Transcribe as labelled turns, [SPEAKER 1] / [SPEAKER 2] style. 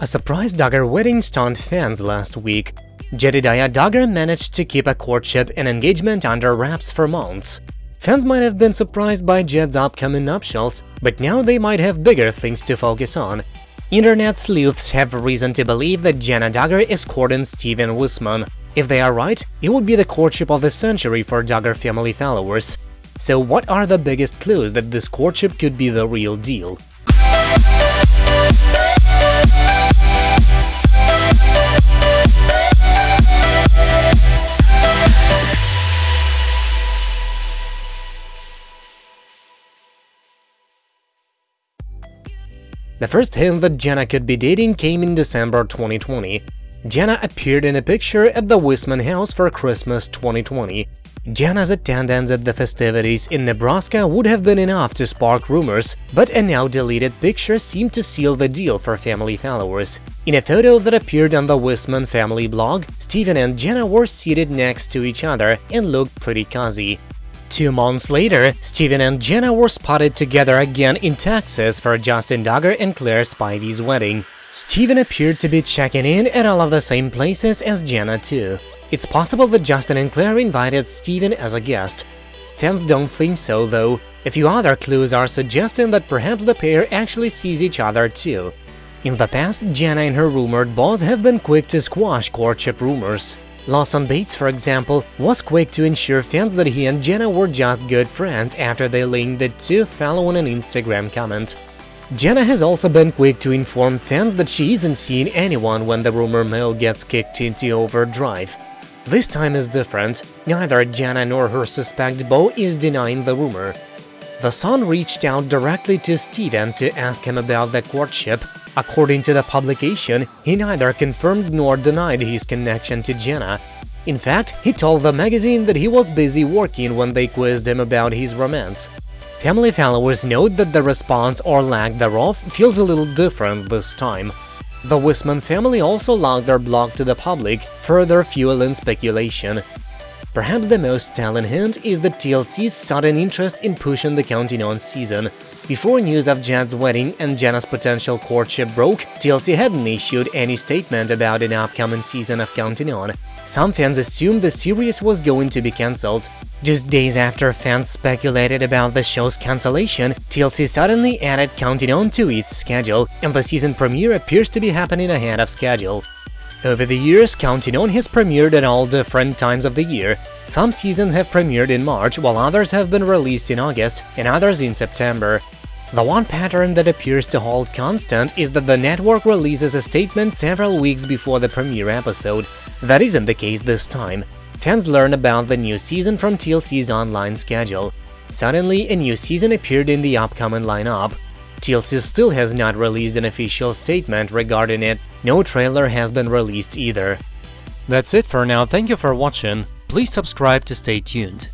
[SPEAKER 1] A surprise Duggar wedding stunned fans last week. Jedediah Duggar managed to keep a courtship and engagement under wraps for months. Fans might have been surprised by Jed's upcoming nuptials, but now they might have bigger things to focus on. Internet sleuths have reason to believe that Jana Duggar is courting Stephen Wissmann. If they are right, it would be the courtship of the century for Duggar family followers. So what are the biggest clues that this courtship could be the real deal? The first hint that Jana could be dating came in December 2020. Jana appeared in a picture at the Wissmann house for Christmas 2020. Jana's attendance at the festivities in Nebraska would have been enough to spark rumors, but a now-deleted picture seemed to seal the deal for family followers. In a photo that appeared on the Wissmann family blog, Stephen and Jana were seated next to each other and looked pretty cozy. Two months later, Stephen and Jana were spotted together again in Texas for Justin Duggar and Claire Spivey's wedding. Stephen appeared to be checking in at all of the same places as Jana too. It's possible that Justin and Claire invited Stephen as a guest. Fans don't think so, though. A few other clues are suggesting that perhaps the pair actually sees each other too. In the past, Jana and her rumored boss have been quick to squash courtship rumors. Lawson Bates, for example, was quick to ensure fans that he and Jana were just good friends after they linked the two following an Instagram comment. Jana has also been quick to inform fans that she isn't seeing anyone when the rumor mill gets kicked into overdrive. This time is different, neither Jana nor her suspect Beau is denying the rumor. The Sun reached out directly to Stephen to ask him about the courtship. According to the publication, he neither confirmed nor denied his connection to Jana. In fact, he told the magazine that he was busy working when they quizzed him about his romance. Family followers note that the response or lack thereof feels a little different this time. The Wissmann family also logged their blog to the public, further fueling speculation. Perhaps the most telling hint is the TLC's sudden interest in pushing the Counting On season. Before news of Jed's wedding and Jana's potential courtship broke, TLC hadn't issued any statement about an upcoming season of Counting On. Some fans assumed the series was going to be cancelled. Just days after fans speculated about the show's cancellation, TLC suddenly added Counting On to its schedule, and the season premiere appears to be happening ahead of schedule. Over the years, Counting On has premiered at all different times of the year. Some seasons have premiered in March, while others have been released in August and others in September. The one pattern that appears to hold constant is that the network releases a statement several weeks before the premiere episode. That isn't the case this time. Fans learn about the new season from TLC's online schedule. Suddenly, a new season appeared in the upcoming lineup. TLC still has not released an official statement regarding it, no trailer has been released either. That's it for now, thank you for watching, please subscribe to stay tuned.